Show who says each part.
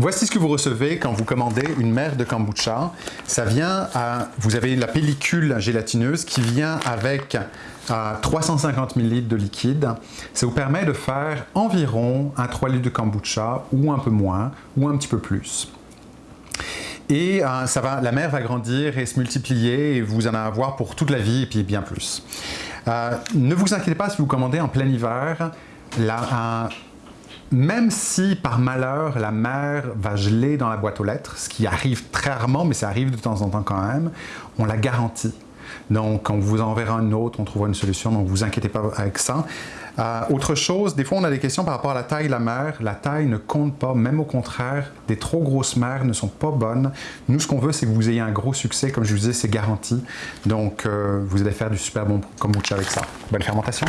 Speaker 1: Voici ce que vous recevez quand vous commandez une mer de kombucha. Ça vient à, vous avez la pellicule gélatineuse qui vient avec 350 ml de liquide. Ça vous permet de faire environ un 3 litres de kombucha ou un peu moins ou un petit peu plus. Et euh, la mer va grandir et se multiplier et vous en avoir pour toute la vie et bien plus. Euh, ne vous inquiétez pas si vous commandez en plein hiver. Même si par malheur la mer va geler dans la boîte aux lettres, ce qui arrive très rarement, mais ça arrive de temps en temps quand même, on la garantit. Donc, on vous enverra une autre, on trouvera une solution, donc vous inquiétez pas avec ça. Euh, autre chose, des fois on a des questions par rapport à la taille de la mer. La taille ne compte pas, même au contraire, des trop grosses mers ne sont pas bonnes. Nous, ce qu'on veut, c'est que vous ayez un gros succès. Comme je vous disais, c'est garanti. Donc, euh, vous allez faire du super bon kombucha avec ça. Bonne fermentation!